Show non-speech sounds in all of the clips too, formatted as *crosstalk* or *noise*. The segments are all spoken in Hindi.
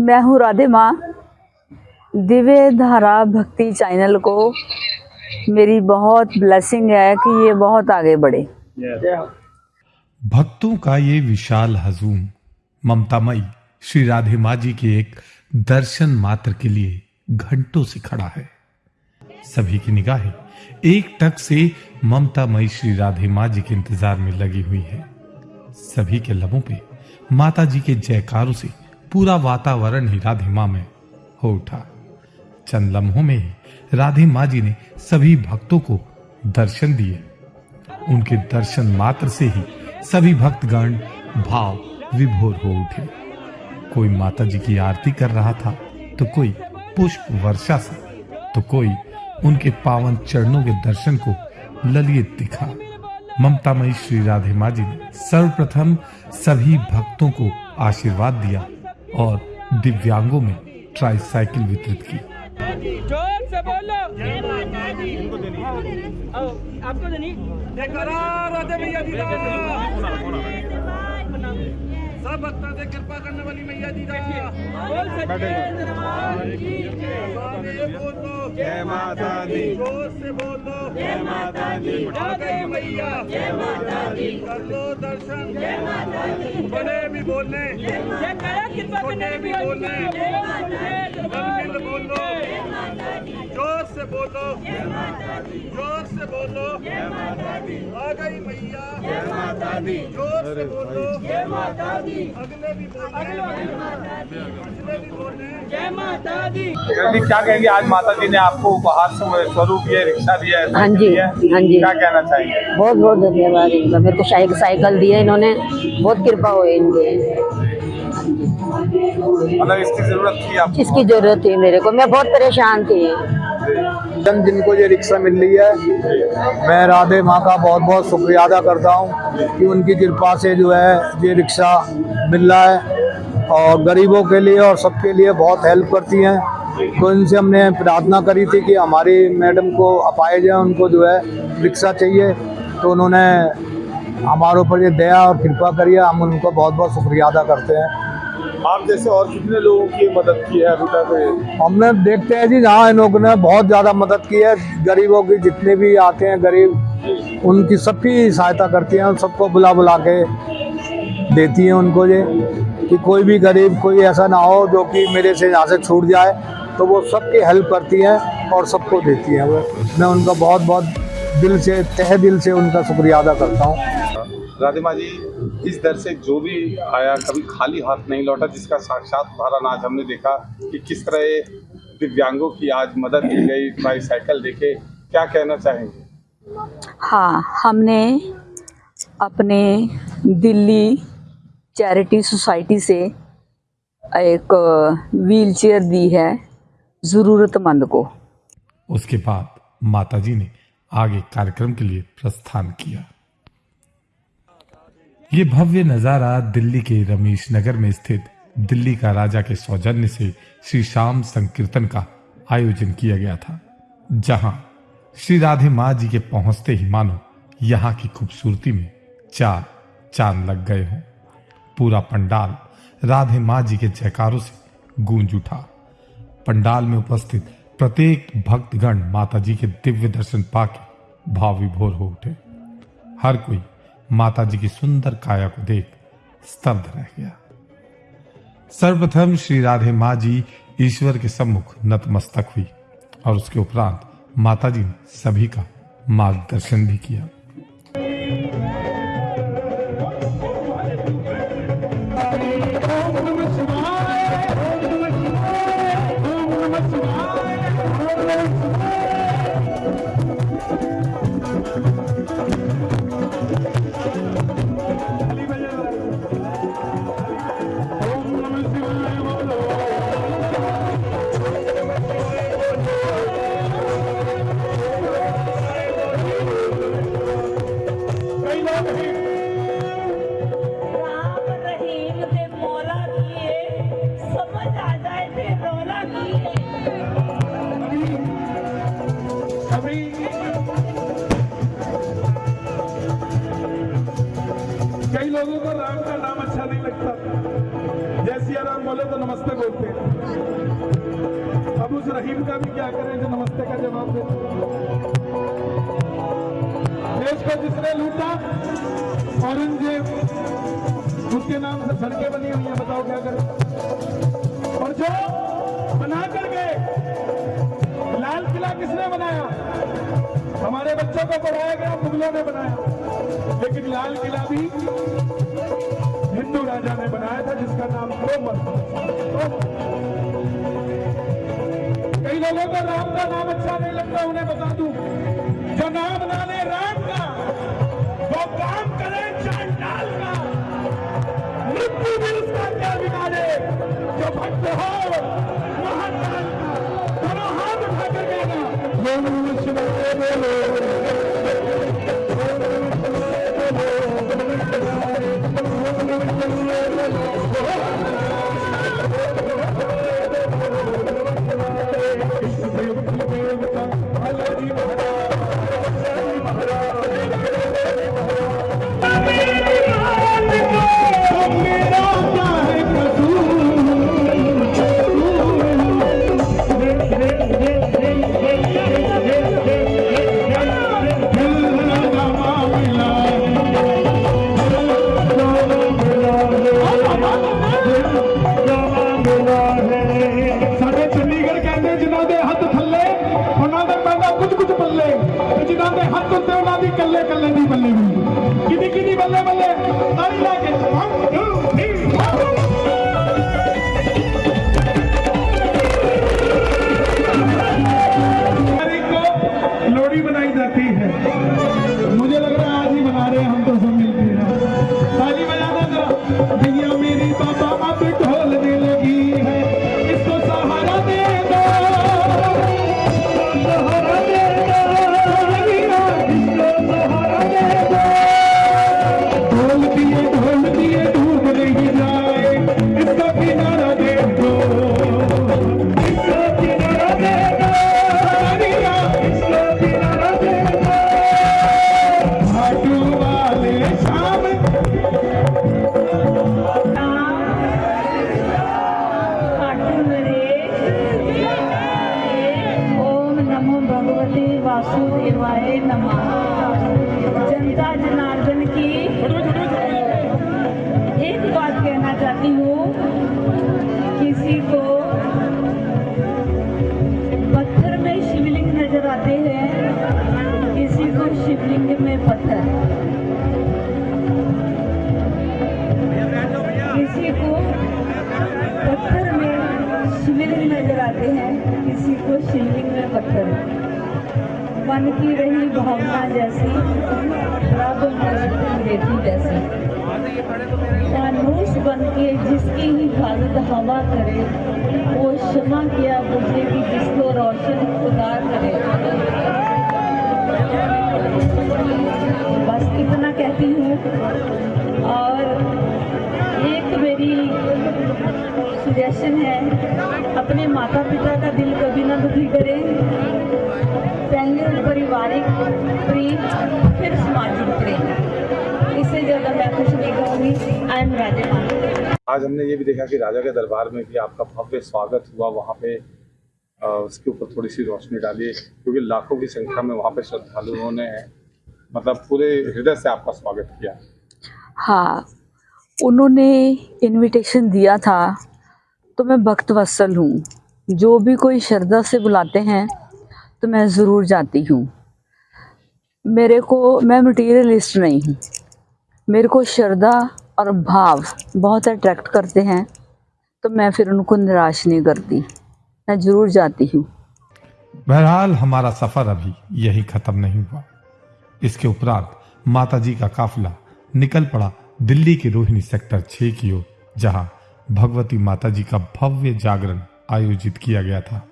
मैं हूँ राधे माँ। दिव्य धारा भक्ति चैनल को मेरी बहुत ब्लेसिंग है कि ये बहुत आगे बढ़े। भक्तों का ये विशाल हजूम, ममतामयी श्री राधे माँ जी के एक दर्शन मात्र के लिए घंटों से खड़ा है। सभी की निगाहें एक टक से ममतामयी श्री राधे माँ जी के इंतज़ार में लगी हुई है। सभी के लबों पे माता जी के जयकारों से पूरा वातावरण ही राधे माँ में हो उठा। चंद लम्हों में ही राधे माँ जी ने सभी भक्तों को दर्शन दिए। उनके दर्शन मात्र से ही सभी भक्तगण भाव विभोर हो उठे। कोई माता जी की आरती कर रहा था तो कोई पुष्प वर्षा से तो कोई उनके पावन चरणों के दर्शन को ललित दिखा। ममतामयी श्री राधे माँ जी ने सर्वप्रथम सभी भक्तों को आशीर्वाद दिया। और दिव्यांगों में ट्राईसाइकिल वितरित की। ज़ोर से बोलो। आपको सब भक्तों से कृपा करने वाली मैया जी बोल जय माता दी ज़ोर से बोल जय माता दी आ गई मैया जय माता दी कर लो दर्शन जय माता दी बड़े भी बोलने ये करा कृपा करने छोटे भी बोलने गंभीर बोलो ज़ोर से बोलो ज़ोर से बोलो आ गई मैया जय माता दी ज़ोर से बोलो जय माता दी जल्दी क्या कहेंगे? आज माता जी ने आपको उपहार स्वरूप ये रिक्शा दिया है हाँ जी, हाँ। जी। क्या कहना चाहेंगे? बहुत बहुत धन्यवाद इनका। मेरे को साइकिल साइकिल दिया इन्होंने। बहुत कृपा हुई इनकी। मतलब इसकी ज़रूरत थी आपको? इसकी ज़रूरत थी मेरे को। मैं बहुत परेशान थी। जन जिनको ये रिक्शा मिल रही है, मैं राधे माँ का बहुत बहुत शुक्रिया अदा करता हूँ कि उनकी कृपा से जो है ये रिक्शा मिल रहा है और गरीबों के लिए और सबके लिए बहुत हेल्प करती हैं। तो इनसे हमने प्रार्थना करी थी कि हमारी मैडम को अपाए जाए उनको जो है रिक्शा चाहिए। तो उन्होंने हमारे ऊपर ये दया और कृपा करी है, हम उनको बहुत बहुत शुक्रिया अदा करते हैं। आप जैसे और कितने लोगों की मदद की है अभी तक? हमने देखते हैं जी हाँ इन लोगों ने बहुत ज़्यादा मदद की है। गरीबों की जितने भी आते हैं गरीब उनकी सबकी सहायता करती हैं उन सबको बुला बुला के देती हैं उनको ये कि कोई भी गरीब कोई ऐसा ना हो जो कि मेरे से यहाँ से छूट जाए तो वो सबकी हेल्प करती हैं और सबको देती हैं। वो मैं उनका बहुत बहुत दिल से तह दिल से उनका शुक्रिया अदा करता हूँ। राधिमा जी इस दर से जो भी आया कभी खाली हाथ नहीं लौटा जिसका साक्षात उदाहरण आज हमने देखा कि किस तरह दिव्यांगों की आज मदद की गई ट्राई साइकिल देखे क्या कहना चाहेंगे? हाँ हमने अपने दिल्ली चैरिटी सोसाइटी से एक व्हील चेयर दी है ज़रूरतमंद को। उसके बाद माताजी ने आगे कार्यक्रम के लिए प्रस्थान किया। ये भव्य नज़ारा दिल्ली के रमेश नगर में स्थित दिल्ली का राजा के सौजन्य से श्री श्याम संकीर्तन का आयोजन किया गया था, जहाँ श्री राधे माँ जी के पहुँचते ही मानो यहाँ की खूबसूरती में चार चाँद लग गए हों। पूरा पंडाल राधे माँ जी के जयकारों से गूंज उठा। पंडाल में उपस्थित प्रत्येक भक्तगण माता जी के दिव्य दर्शन पाके भाव विभोर हो उठे। हर कोई माता जी की सुंदर काया को देख स्तब्ध रह गया। सर्वप्रथम श्री राधे माँ जी ईश्वर के सम्मुख नतमस्तक हुई और उसके उपरांत माता जी ने सभी का मार्गदर्शन भी किया। रहीम का भी क्या करें जो नमस्ते का जवाब दे? देश को जिसने लूटा, औरंगज़ेब उसके नाम से सड़कें बनी हुई हैं, बताओ क्या करें? और जो बना कर गए, लाल किला किसने बनाया? हमारे बच्चों को पढ़ाया गया मुगलों ने बनाया। लेकिन लाल किला भी हिंदू राजा ने बनाया था, जिसका नाम तोमर था। लोगों को राम का नाम अच्छा नहीं लगता, उन्हें बता दूँ। जो नाम ना ले राम का, वो काम करे चांडाल का। मृत्यु भी उसका क्या बिगाड़े जो भक्त हो, महाकाल का हाथ बल्ले बल्ले। बल्ले बल्ले बल्ले? बल्ले ताली लाके हम वासुदेवाय नमः। जनता जनार्दन की एक बात कहना चाहती हूँ। किसी को पत्थर में शिवलिंग नज़र आते हैं, किसी को शिवलिंग में पत्थर। किसी को पत्थर में शिवलिंग नज़र आते हैं, किसी को शिवलिंग में पत्थर। मन की रही भावना जैसी, रब देती जैसी। फानूस बन के जिसकी ही हिफाजत हवा करे, वो क्षमा किया बुझेगी जिसको रोशन खुदा करे। बस इतना कहती हूँ, और एक मेरी सजेशन है अपने माता पिता का दिल कभी ना दुखी करें। पहले पारिवारिक प्रेम फिर सामाजिक प्रेम इससे ज़्यादा मैं कुछ नहीं कहूँगी। आई एम राजस्थान आज हमने ये भी देखा कि राजा के दरबार में भी आपका भव्य स्वागत हुआ। वहाँ पे उसके ऊपर थोड़ी सी रोशनी डालिए क्योंकि लाखों की संख्या में वहाँ पे श्रद्धालुओं ने मतलब पूरे हृदय से आपका स्वागत किया। हाँ उन्होंने इनविटेशन दिया था तो मैं भक्त वत्सल हूँ। जो भी कोई श्रद्धा से बुलाते हैं तो मैं ज़रूर जाती हूँ। मेरे को, मैं मटीरियलिस्ट नहीं हूँ। मेरे को श्रद्धा और भाव बहुत अट्रैक्ट करते हैं तो मैं फिर उनको निराश नहीं करती। मैं ज़रूर जाती हूँ। बहरहाल, हमारा सफ़र अभी यही खत्म नहीं हुआ। इसके उपरांत माता जी का काफिला निकल पड़ा दिल्ली के रोहिणी सेक्टर छह की ओर, जहाँ भगवती माता जी का भव्य जागरण आयोजित किया गया था।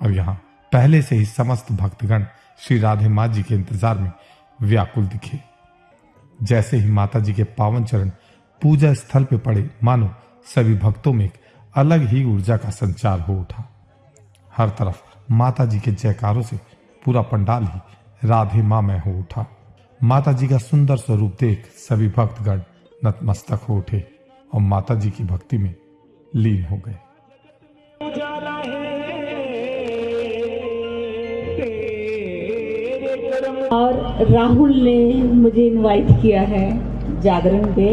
और यहाँ पहले से ही समस्त भक्तगण श्री राधे माँ जी के इंतज़ार में व्याकुल दिखे। जैसे ही माता जी के पावन चरण पूजा स्थल पे पड़े, मानो सभी भक्तों में एक अलग ही ऊर्जा का संचार हो उठा। हर तरफ़ माता जी के जयकारों से पूरा पंडाल ही राधे माँ में हो उठा। माता जी का सुंदर स्वरूप देख सभी भक्तगण नतमस्तक हो उठे और माता जी की भक्ति में लीन हो गए। और राहुल ने मुझे इनवाइट किया है जागरण पे।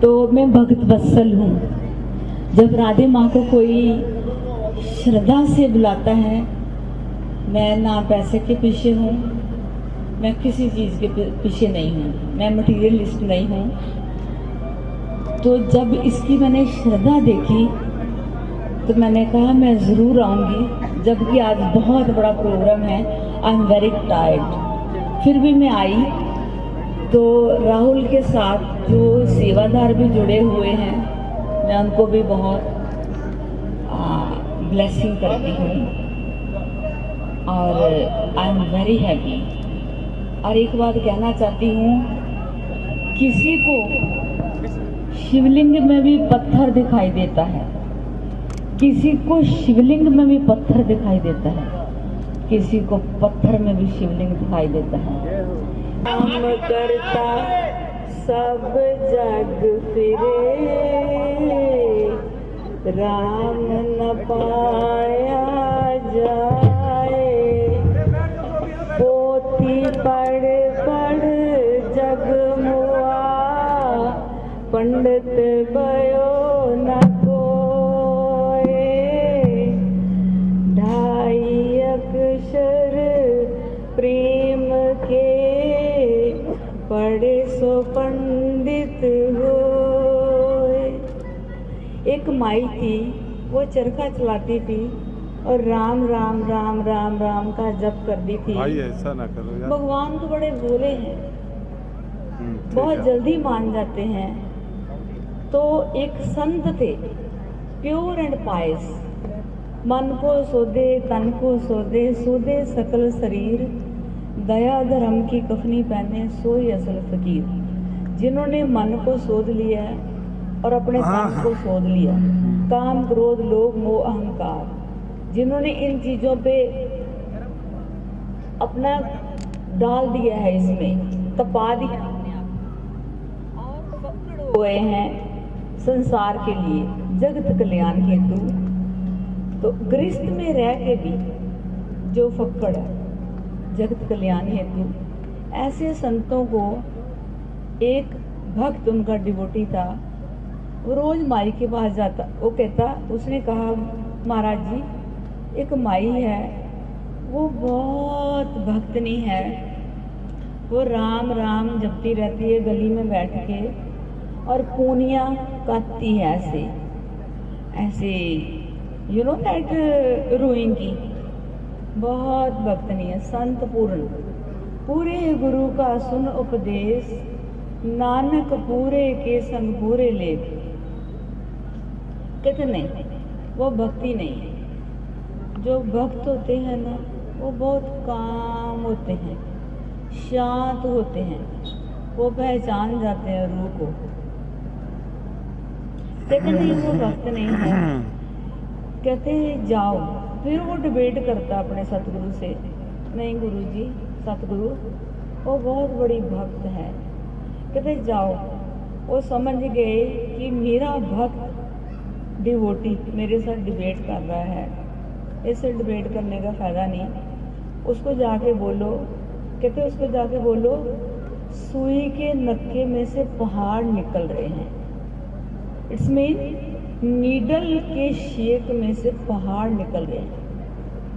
तो मैं भक्त वत्सल हूँ। जब राधे माँ को कोई श्रद्धा से बुलाता है मैं ना पैसे के पीछे हूँ मैं किसी चीज़ के पीछे नहीं हूँ। मैं मटेरियलिस्ट नहीं हूँ। तो जब इसकी मैंने श्रद्धा देखी तो मैंने कहा, मैं ज़रूर आऊँगी। जबकि आज बहुत बड़ा प्रोग्राम है आई एम वेरी टायर्ड फिर भी मैं आई। तो राहुल के साथ जो सेवादार भी जुड़े हुए हैं, मैं उनको भी बहुत ब्लेसिंग करती हूँ। और आई एम वेरी हैप्पी और एक बात कहना चाहती हूँ, किसी को शिवलिंग में भी पत्थर दिखाई देता है। किसी को शिवलिंग में भी पत्थर दिखाई देता है। किसी को पत्थर में भी शिवलिंग दिखाई देता है। काम करता सब जग फिरे। राम न पाया जाए पंडित भयो न कोए। ढाई अक्षर प्रेम के पढ़े सो पंडित होए। एक माई थी वो चरखा चलाती थी और राम राम राम राम राम का जप करती थी। भाई ऐसा ना करो यार। भगवान तो बड़े भोले हैं। हम्म, बहुत जल्दी मान जाते हैं। तो एक संत थे प्योर एंड पायस मन को सोदे तन को सोदे सोदे सकल शरीर। दया धर्म की कफनी पहने सोई असल फकीर। जिन्होंने मन को सोध लिया है और अपने तन को सोध लिया काम क्रोध लोभ मोह अहंकार। जिन्होंने इन चीज़ों पे अपना डाल दिया है इसमें तपा दिया। हुए हैं। संसार के लिए, जगत कल्याण हेतु। तो गृहस्थ में रह के भी जो फक्कड़ है, जगत कल्याण हेतु, ऐसे संतों को एक भक्त उनका डिवोटी था, वो रोज माई के पास जाता। वो कहता, उसने कहा, महाराज जी, एक माई है, वो बहुत भक्तनी है। वो राम राम जपती रहती है गली में बैठ के और पूनिया काटती है ऐसे। ऐसे यू नो दैट रोइंग की? बहुत भक्तनी है, संत पूर्ण पूरे गुरु का सुन उपदेश, नानक पूरे के संग पूरे लेख। कहते नहीं वो भक्ति नहीं है। जो भक्त होते हैं ना, वो बहुत काम होते हैं, शांत होते हैं। वो पहचान जाते हैं रूह को। कहते नहीं वो वक्त नहीं है। *clears throat* कहते जाओ। फिर वो डिबेट करता अपने सतगुरु से। नहीं गुरु जी सतगुरु वो बहुत बड़ी भक्त है। कहते जाओ। वो समझ गए कि मेरा भक्त डिवोटी मेरे साथ डिबेट कर रहा है। इससे डिबेट करने का फ़ायदा नहीं। उसको जाके बोलो। कहते उसको जाके बोलो सुई के नक्के में से पहाड़ निकल रहे हैं। इट्स मीन नीडल के शेक में से पहाड़ निकल गए।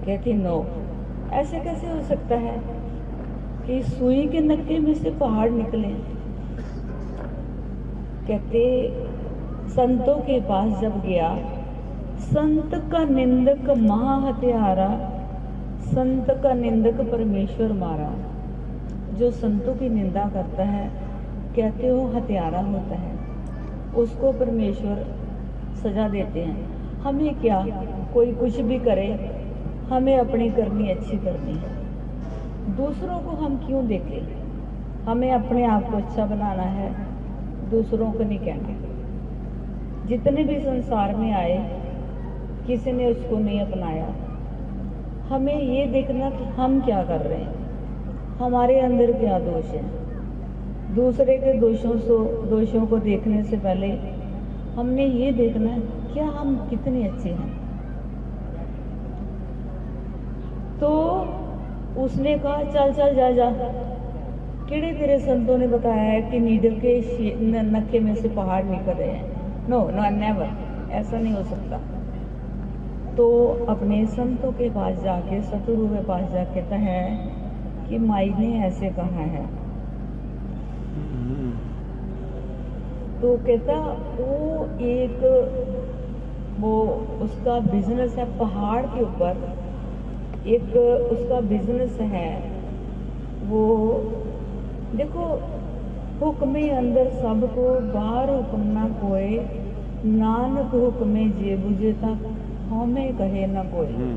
कहती, नो, ऐसे कैसे हो सकता है कि सुई के नक्के में से पहाड़ निकले? कहते, संतों के पास जब गया, संत का निंदक महा हत्यारा संत का निंदक परमेश्वर मारा। जो संतों की निंदा करता है, कहते हो हत्यारा होता है। उसको परमेश्वर सजा देते हैं। हमें क्या? कोई कुछ भी करे, हमें अपनी करनी अच्छी करनी है। दूसरों को हम क्यों देखें? हमें अपने आप को अच्छा बनाना है, दूसरों को नहीं कहना। जितने भी संसार में आए, किसी ने उसको नहीं अपनाया। हमें ये देखना कि हम क्या कर रहे हैं। हमारे अंदर क्या दोष है? दूसरे के दोषों से दोषों को देखने से पहले हमने ये देखना है, क्या हम कितने अच्छे हैं? तो उसने कहा, चल चल, जा जा। किड़े तेरे संतों ने बताया है कि नीडल के नक्के में से पहाड़ निकल रहे हैं। नो नो नेवर ऐसा नहीं हो सकता। तो अपने संतों के पास जाके, सतगुरु के पास जाके कहता है कि माई ने ऐसे कहा है। तो कहता वो एक वो उसका बिज़नेस है पहाड़ के ऊपर। एक उसका बिज़नेस है वो देखो हुक्मे अंदर सबको बाहर हुक्म ना कोई नानक हुक्मे जे बुझे तक हमें कहे ना कोई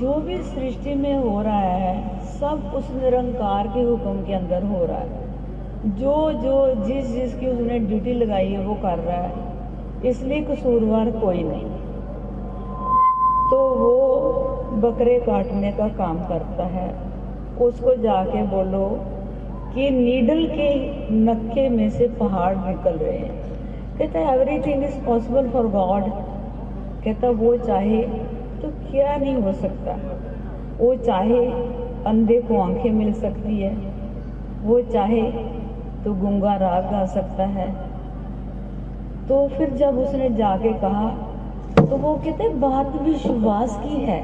जो भी सृष्टि में हो रहा है सब उस निरंकार के हुक्म के अंदर हो रहा है। जो जो, जिस जिसकी उसने ड्यूटी लगाई है, वो कर रहा है। इसलिए कसूरवार कोई नहीं। तो वो बकरे काटने का काम करता है। उसको जाके बोलो कि नीडल के नक्के में से पहाड़ निकल रहे हैं। कहता है everything is possible for God कहता, वो चाहे तो क्या नहीं हो सकता। वो चाहे अंधे को आँखें मिल सकती है। वो चाहे तो गुंगा राग गा सकता है तो फिर जब उसने जाके कहा तो वो कहते बात विश्वास की है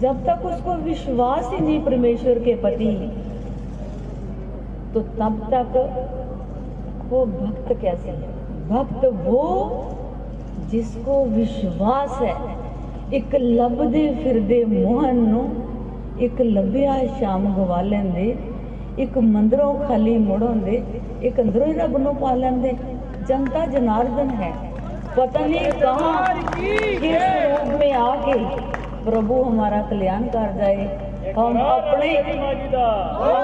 जब तक उसको विश्वास ही नहीं परमेश्वर के प्रति तो तब तक वो भक्त कैसे है भक्त वो जिसको विश्वास है ਇੱਕ ਲੱਭਦੇ ਫਿਰਦੇ ਮੋਹਨ ਨੂੰ ਇੱਕ ਲੱਭਿਆ ਸ਼ਾਮ ਗਵਾ ਲੈਂਦੇ ਇੱਕ ਮੰਦਰੋਂ ਖਾਲੀ ਮੁੜ ਆਉਂਦੇ ਇੱਕ ਅੰਦਰੋਂ ਹੀ ਰੱਬ ਨੂੰ ਪਾ ਲੈਂਦੇ ਜਨਤਾ ਜਨਾਰਦਨ है पता नहीं कहाँ किस रूप में आके प्रभु हमारा कल्याण कर जाए हम अपने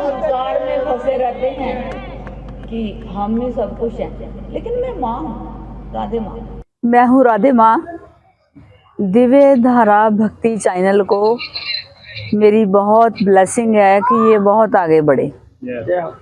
संसार में फंसे रहते हैं कि हम ही सब कुछ हैं लेकिन मैं माँ हूँ राधे माँ मैं हूँ राधे माँ दिव्य धारा भक्ति चैनल को मेरी बहुत ब्लेसिंग है कि ये बहुत आगे बढ़े Yeah. Yeah.